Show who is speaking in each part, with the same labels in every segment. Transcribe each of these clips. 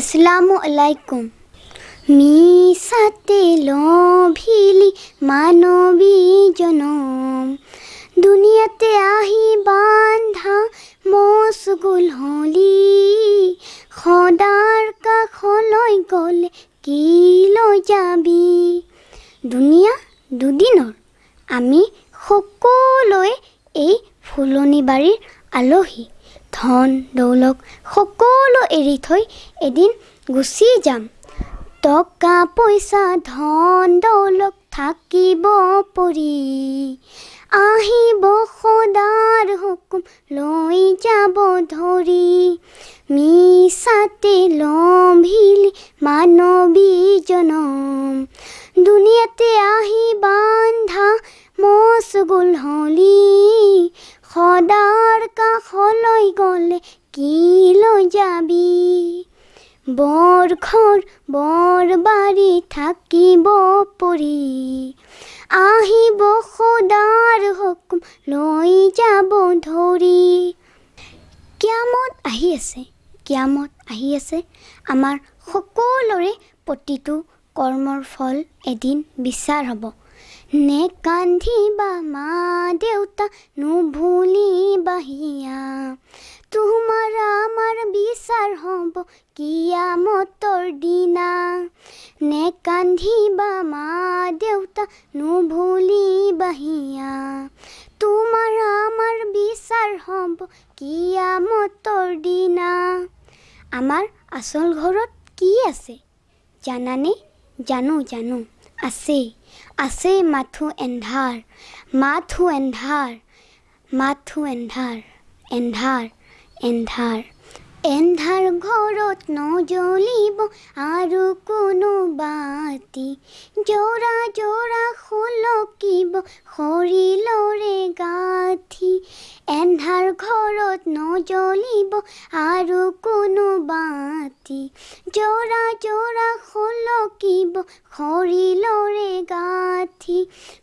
Speaker 1: আসসালামু আলাইকুম। মিছাতে লভিলি মানৱী জনম। দুনিয়াতে আহি বান্ধা মচগুল হলি। সদাৰ কাষলৈ গ'লে কি লৈ যাবি। দুনিয়া দুদিনৰ আমি সকলোৱে এই ফুলনি বাৰীৰ আলহী। ধন দৌলক সকলো এৰি থৈ এদিন গুচি যাম। টকা পইচা ধন দৌলক থাকিব পৰি। আহিব সদাৰ হুকুম লৈ যাব ধৰি। মিছাতে লম্ভিলি মানৱী গ'লে কি যাবি? বৰ ঘৰ বৰ বাৰী থাকিব পৰি আহিব সদাৰ হুকুম লৈ যাব ধৰি কিয়ামত আহি আছে কিয়ামত আহি আছে। আমাৰ সকলোৰে প্ৰতিটো কৰ্মৰ ফল এদিন বিচাৰ হ'ব। নে কান্দিবা মা দেউতা নুভুলিবা হিয়া তোমাৰ আমাৰ হ'ব কিয়ামতৰ দিনা নে কান্দিবা মা দেউতা নুভুলিবা হিয়া তোমাৰ আমাৰ বিচাৰ হ'ব কিয়ামতৰ দিনা আমাৰ আচল ঘৰত কি আছে জানানে জানো জানো আছে আছে মাথো এন্ধাৰ মাথো এন্ধাৰ মাথো এন্ধাৰ এন্ধাৰ এন্ধাৰ এন্ধাৰ ঘৰত নজ্বলিব আৰু কোনো বাতি। জোৰা জোৰা সুলকিব শৰীৰৰে গাঁঠি এন্ধাৰ ঘৰত নজ্বলিব আৰু কোনো বাতি। জোৰা জোৰা সুলকিব শৰীৰৰে গাঁঠি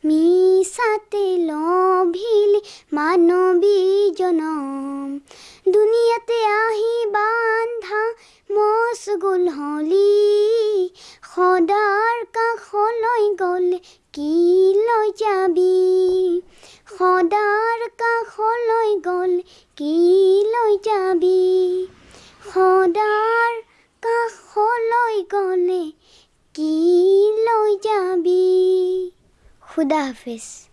Speaker 1: মিছাতে সদাৰ কাষলৈ গ'লে কি লৈ যাবি? সদাৰ কাষলৈ গ'লে কি লৈ যাবি? সদাৰ কাষলৈ গ'লে কি লৈ যাবি? খুদা হাফিজ।